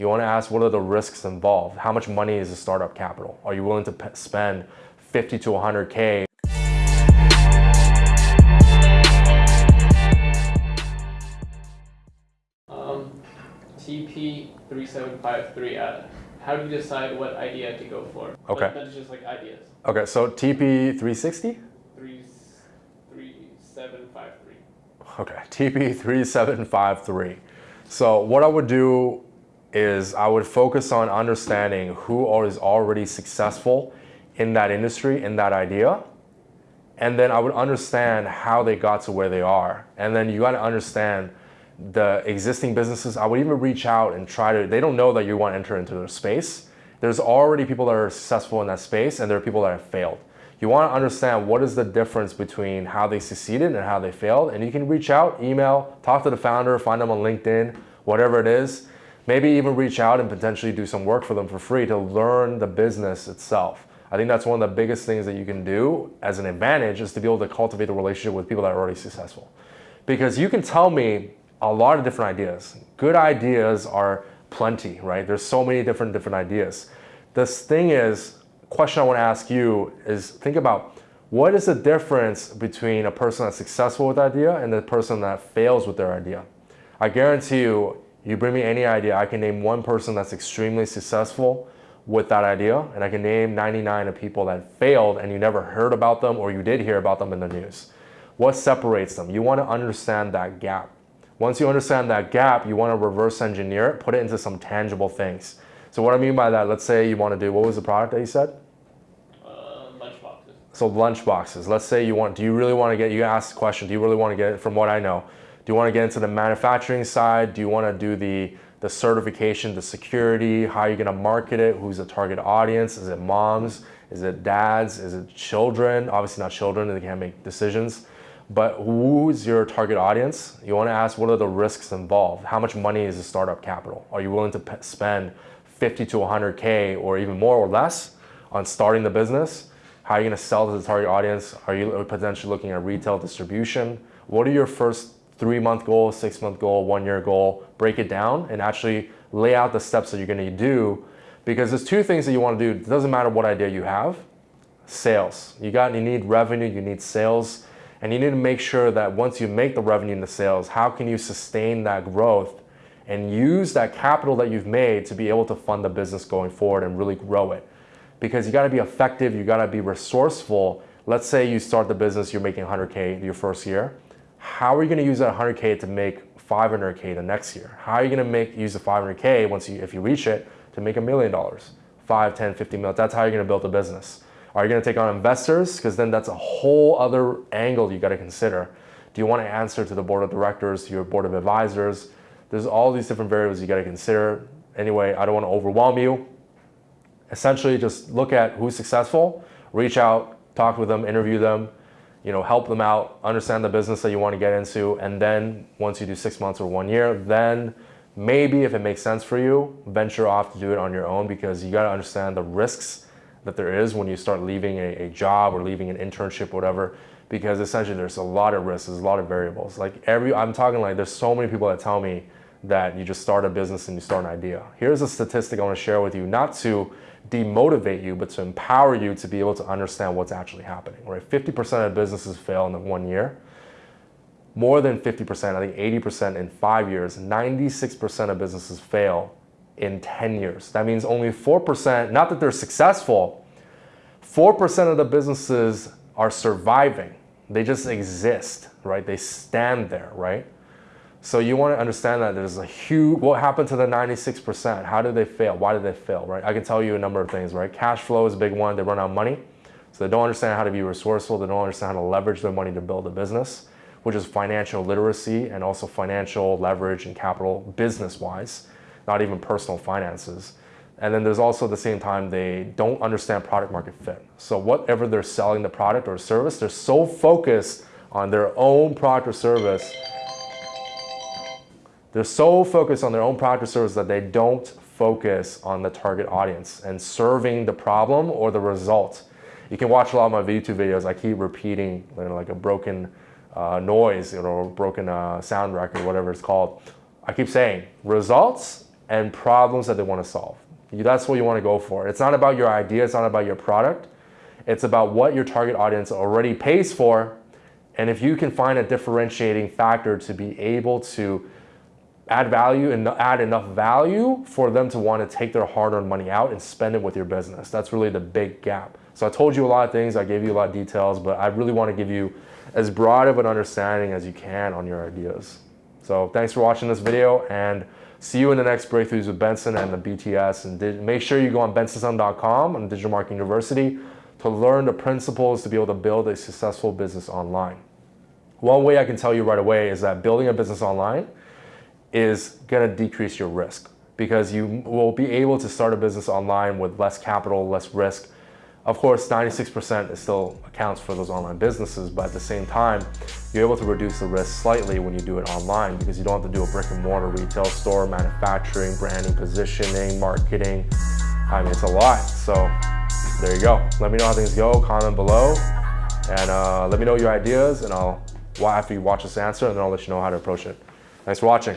You want to ask what are the risks involved? How much money is the startup capital? Are you willing to spend 50 to 100K? Um, TP3753, uh, how do you decide what idea to go for? Okay. That's just like ideas. Okay, so TP360? 3753. Okay, TP3753. So what I would do is I would focus on understanding who is already successful in that industry, in that idea. And then I would understand how they got to where they are. And then you got to understand the existing businesses. I would even reach out and try to, they don't know that you want to enter into their space. There's already people that are successful in that space and there are people that have failed. You want to understand what is the difference between how they succeeded and how they failed. And you can reach out, email, talk to the founder, find them on LinkedIn, whatever it is Maybe even reach out and potentially do some work for them for free to learn the business itself. I think that's one of the biggest things that you can do as an advantage is to be able to cultivate a relationship with people that are already successful. Because you can tell me a lot of different ideas. Good ideas are plenty, right? There's so many different different ideas. This thing is, question I want to ask you is think about what is the difference between a person that's successful with idea and the person that fails with their idea? I guarantee you, you bring me any idea, I can name one person that's extremely successful with that idea, and I can name 99 of people that failed and you never heard about them or you did hear about them in the news. What separates them? You want to understand that gap. Once you understand that gap, you want to reverse engineer it, put it into some tangible things. So what I mean by that, let's say you want to do, what was the product that you said? Uh, lunch boxes. So lunch boxes. Let's say you want, do you really want to get, you ask the question, do you really want to get it from what I know? Do you want to get into the manufacturing side? Do you want to do the, the certification, the security? How are you going to market it? Who's the target audience? Is it moms? Is it dads? Is it children? Obviously not children, they can't make decisions. But who's your target audience? You want to ask what are the risks involved? How much money is the startup capital? Are you willing to spend 50 to 100K or even more or less on starting the business? How are you going to sell to the target audience? Are you potentially looking at retail distribution? What are your first three month goal, six month goal, one year goal, break it down and actually lay out the steps that you're gonna do because there's two things that you wanna do. It doesn't matter what idea you have, sales. You got, you need revenue, you need sales, and you need to make sure that once you make the revenue and the sales, how can you sustain that growth and use that capital that you've made to be able to fund the business going forward and really grow it. Because you gotta be effective, you gotta be resourceful. Let's say you start the business, you're making 100K your first year how are you going to use that 100K to make 500K the next year? How are you going to make use the 500K once you, if you reach it, to make a million dollars? 5, 10, 50 million. That's how you're going to build a business. Are you going to take on investors? Because then that's a whole other angle you got to consider. Do you want to answer to the board of directors, to your board of advisors? There's all these different variables you got to consider. Anyway, I don't want to overwhelm you. Essentially, just look at who's successful, reach out, talk with them, interview them, you know, help them out, understand the business that you want to get into, and then once you do six months or one year, then maybe if it makes sense for you, venture off to do it on your own because you got to understand the risks that there is when you start leaving a, a job or leaving an internship, whatever, because essentially there's a lot of risks, there's a lot of variables. Like every, I'm talking like there's so many people that tell me that you just start a business and you start an idea. Here's a statistic I want to share with you, not to demotivate you, but to empower you to be able to understand what's actually happening, right? 50% of businesses fail in the one year. More than 50%, I think 80% in five years, 96% of businesses fail in 10 years. That means only 4%, not that they're successful, 4% of the businesses are surviving. They just exist, right? They stand there, right? So you want to understand that there's a huge, what happened to the 96%? How did they fail? Why did they fail, right? I can tell you a number of things, right? Cash flow is a big one. They run out of money. So they don't understand how to be resourceful. They don't understand how to leverage their money to build a business, which is financial literacy and also financial leverage and capital business-wise, not even personal finances. And then there's also at the same time, they don't understand product market fit. So whatever they're selling the product or service, they're so focused on their own product or service they're so focused on their own product or service that they don't focus on the target audience and serving the problem or the result. You can watch a lot of my YouTube videos. I keep repeating you know, like a broken uh, noise or broken uh, sound record, whatever it's called. I keep saying results and problems that they want to solve. That's what you want to go for. It's not about your idea, it's not about your product. It's about what your target audience already pays for. And if you can find a differentiating factor to be able to add value and add enough value for them to want to take their hard-earned money out and spend it with your business. That's really the big gap. So I told you a lot of things, I gave you a lot of details, but I really want to give you as broad of an understanding as you can on your ideas. So thanks for watching this video and see you in the next breakthroughs with Benson and the BTS. And make sure you go on bensonsun.com on Digital Marketing University to learn the principles to be able to build a successful business online. One way I can tell you right away is that building a business online is going to decrease your risk because you will be able to start a business online with less capital, less risk. Of course, 96% still accounts for those online businesses, but at the same time, you're able to reduce the risk slightly when you do it online because you don't have to do a brick and mortar retail store, manufacturing, branding, positioning, marketing. I mean, it's a lot. So there you go. Let me know how things go, comment below, and uh, let me know your ideas, and I'll, after you watch this answer, and then I'll let you know how to approach it. Thanks for watching.